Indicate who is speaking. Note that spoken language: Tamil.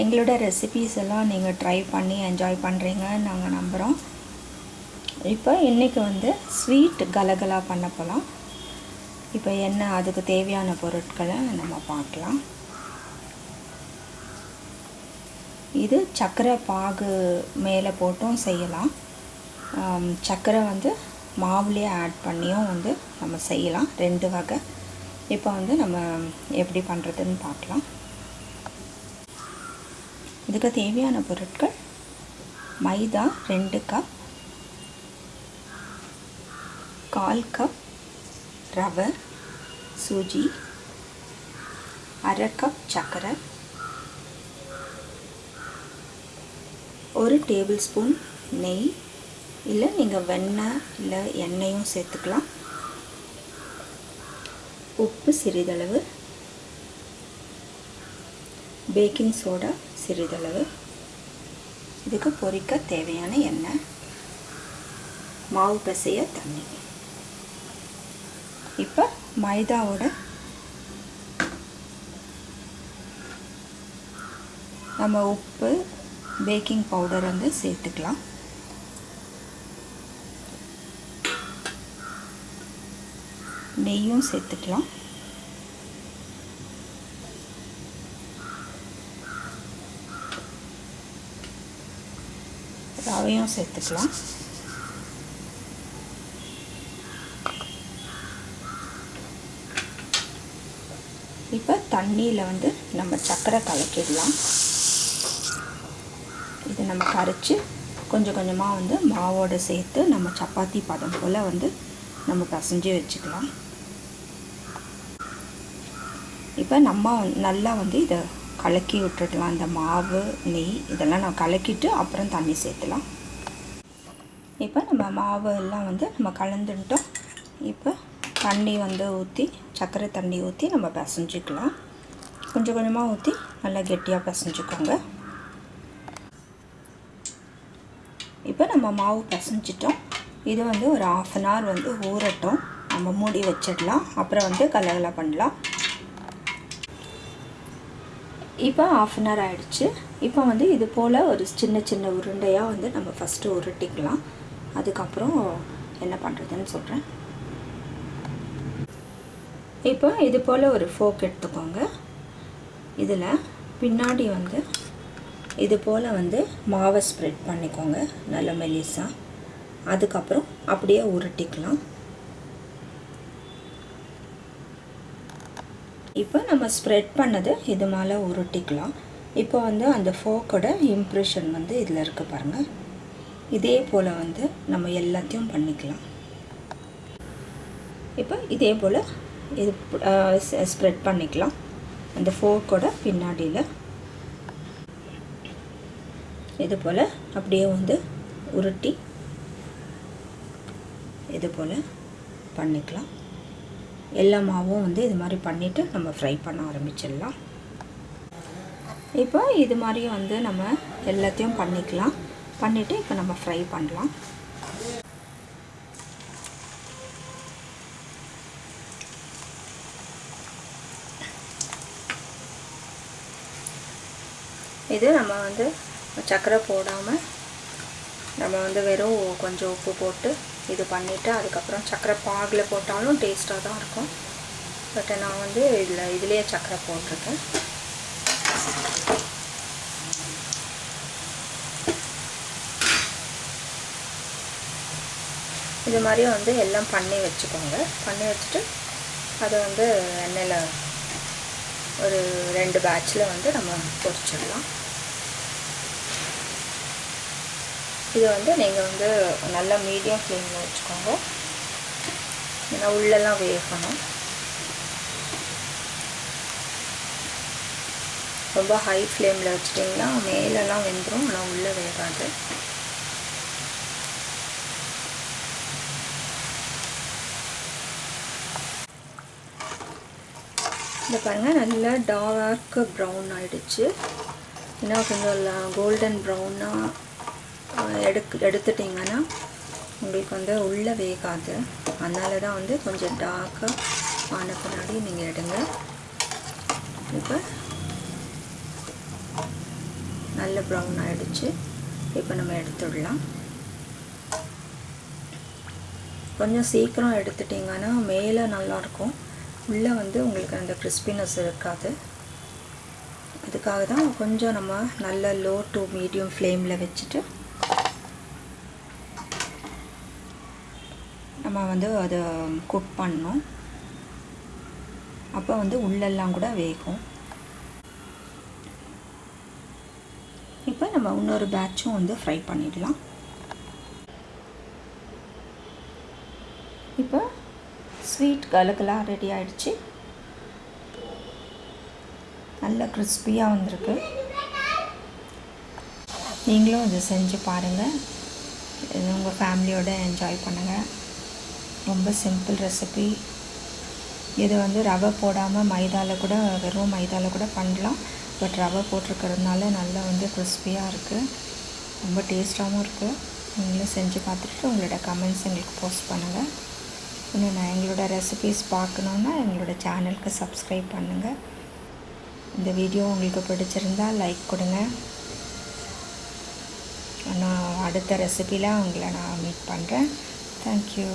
Speaker 1: எங்களோட ரெசிபீஸ் எல்லாம் நீங்கள் ட்ரை பண்ணி என்ஜாய் பண்ணுறீங்கன்னு நாங்கள் நம்புகிறோம் இப்போ இன்றைக்கி வந்து ஸ்வீட் கலகலா பண்ண போகலாம் இப்போ என்ன அதுக்கு தேவையான பொருட்களை நம்ம பார்க்கலாம். இது சர்க்கரை பாகு மேலே போட்டும் செய்யலாம். சர்க்கரை வந்து மாவுலேயே ஆட் பண்ணியும் வந்து நம்ம செய்யலாம். ரெண்டு வகை. இப்போ வந்து நம்ம எப்படி பண்ணுறதுன்னு பார்க்கலாம். இதுக்கு தேவையான பொருட்கள் மைதா ரெண்டு கப் கால் கப் ரவை சூஜி அரை கப் சர்க்கரை ஒரு டேபிள் ஸ்பூன் நெய். இல்லை நீங்கள் வெண்ணெய் இல்லை எண்ணெயும் சேர்த்துக்கலாம். உப்பு சிறிதளவு. பேக்கிங் சோடா சிறிதளவு. இதுக்கு பொரிக்க தேவையான எண்ணெய். மாவு பிசைய தண்ணி. இப்போ மைதாவோட நம்ம உப்பு பேக்கிங் பவுடர் வந்து சேர்த்துக்கலாம். நெய்யும் சேர்த்துக்கலாம். ரவையும் சேர்த்துக்கலாம். இப்போ தண்ணியில் வந்து நம்ம சர்க்கரை கலக்கிடலாம். இது நம்ம கரைச்சி கொஞ்சம் கொஞ்சமாக வந்து மாவோடு சேர்த்து நம்ம சப்பாத்தி பதம் போல் வந்து நம்ம பசைஞ்சு வச்சுக்கலாம். இப்போ நம்ம நல்லா வந்து இதை கலக்கி விட்டுடலாம். இந்த மாவு நெய் இதெல்லாம் நம்ம கலக்கிட்டு அப்புறம் தண்ணி சேர்த்துலாம். இப்போ நம்ம மாவு எல்லாம் வந்து நம்ம கலந்துட்டோம் இப்போ தண்ணி வந்து ஊற்றி சர்க்கரை தண்ணி ஊற்றி நம்ம பிசைஞ்சிக்கலாம். கொஞ்சம் கொஞ்சமாக ஊற்றி நல்லா கெட்டியாக பிசைஞ்சுக்கோங்க. இப்போ நம்ம மாவு பிசைஞ்சிட்டோம். இது வந்து ஒரு ஆஃப் அன் ஹவர் வந்து ஊறட்டும். நம்ம மூடி வச்சிடலாம். அப்புறம் வந்து கலகலை பண்ணலாம். இப்போ ஆஃப் அன் ஹவர் ஆகிடுச்சு இப்போ வந்து இது போல் ஒரு சின்ன சின்ன உருண்டையாக வந்து நம்ம ஃபஸ்ட்டு உருட்டிக்கலாம். அதுக்கப்புறம் என்ன பண்ணுறதுன்னு சொல்கிறேன் இப்போ இது போல் ஒரு ஃபோக் எடுத்துக்கோங்க. இதில் பின்னாடி வந்து இது போல் வந்து மாவை ஸ்ப்ரெட் பண்ணிக்கோங்க நல்ல மெலிசாக அதுக்கப்புறம் அப்படியே உருட்டிக்கலாம். இப்போ நம்ம ஸ்ப்ரெட் பண்ணது இது மேலே உருட்டிக்கலாம். இப்போ வந்து அந்த ஃபோக்கோட இம்ப்ரெஷன் வந்து இதில் இருக்குது பாருங்கள் இதே போல் வந்து நம்ம எல்லாத்தையும் பண்ணிக்கலாம். இப்போ இதே போல் இது ஸ்ப்ரெட் பண்ணிக்கலாம். அந்த ஃபோர்க்கோட பின்னாடியில். இது போல் அப்படியே வந்து உருட்டி இது போல் பண்ணிக்கலாம். எல்லா மாவும் வந்து இது மாதிரி பண்ணிவிட்டு நம்ம ஃப்ரை பண்ண ஆரம்பிச்சிடலாம். இப்போ இது மாதிரி வந்து நம்ம எல்லாத்தையும் பண்ணிக்கலாம். பண்ணிவிட்டு இப்போ நம்ம ஃப்ரை பண்ணலாம். இது நம்ம வந்து சர்க்கரை போடாமல் நம்ம வந்து வெறும் கொஞ்சம் உப்பு போட்டு இது பண்ணிவிட்டு அதுக்கப்புறம் சர்க்கரை பாகில் போட்டாலும் டேஸ்ட்டாக தான் இருக்கும். பட் நான் வந்து இதில் இதுலேயே சர்க்கரை போட்டிருக்கேன். இது மாதிரி வந்து எல்லாம் பண்ணி வச்சுக்கோங்க. பண்ணி வச்சுட்டு அதை வந்து எண்ணெயில் ஒரு ரெண்டு பேட்சில் வந்து நம்ம பொரிச்சிடலாம். இது வந்து நீங்கள் வந்து நல்லா மீடியம் ஃப்ளேமில் வச்சுக்கோங்க. ஏன்னா உள்ளெல்லாம் வேகணும். ரொம்ப ஹை ஃப்ளேமில் வச்சிட்டிங்கன்னா மேலெல்லாம் வெந்துடும் ஆனால் உள்ளே வேகாது. இந்த பாருங்கள் நல்லா டார்க் ப்ரௌன் ஆகிடுச்சு இன்னும் கொஞ்சம் கோல்டன் ப்ரௌனாக எடுக்கு எடுத்துட்டிங்கன்னா உங்களுக்கு வந்து உள்ளே வேகாது. அதனால தான் வந்து கொஞ்சம் டார்க்காக ஆன பின்னாடி நீங்கள் எடுங்க. இப்போ நல்ல ப்ரௌன் ஆகிடுச்சு இப்போ நம்ம எடுத்துடலாம். கொஞ்சம் சீக்கிரம் எடுத்துட்டிங்கன்னா மேலே நல்லாயிருக்கும் உள்ளே வந்து உங்களுக்கு அந்த கிறிஸ்பினஸ் இருக்காது. அதுக்காக தான் கொஞ்சம் நம்ம நல்ல லோ டு மீடியம் ஃப்ளேமில் வச்சுட்டு நம்ம வந்து அதை குக் பண்ணோம் அப்போ வந்து உள்ளெல்லாம் கூட வேகும். இப்போ நம்ம இன்னொரு பேட்சும் வந்து ஃப்ரை பண்ணிடலாம். இப்போ ஸ்வீட் கலகலாக ரெடி ஆகிடுச்சு நல்ல கிறிஸ்பியாக வந்திருக்கு. நீங்களும் இதை செஞ்சு பாருங்கள் உங்கள் ஃபேமிலியோடு என்ஜாய் பண்ணுங்கள் ரொம்ப சிம்பிள் ரெசிபி இது வந்து ரவை போடாமல் மைதாவில் கூட வெறும் மைதாவில் கூட பண்ணலாம். பட் ரவை போட்டிருக்கிறதுனால நல்லா வந்து கிறிஸ்பியாக இருக்குது ரொம்ப டேஸ்ட்டாகவும் இருக்குது நீங்களும் செஞ்சு பார்த்துட்டு உங்களோட கமெண்ட்ஸ் எங்களுக்கு போஸ்ட் பண்ணுங்கள் இன்னும் நான் எங்களோட ரெசிபீஸ் பார்க்கணுன்னா எங்களோட சேனலுக்கு சப்ஸ்கிரைப் பண்ணுங்கள் இந்த வீடியோ உங்களுக்கு பிடிச்சிருந்தால் லைக் கொடுங்க. நான் அடுத்த ரெசிபியில் உங்களை நான் மீட் பண்ணுறேன் தேங்க்யூ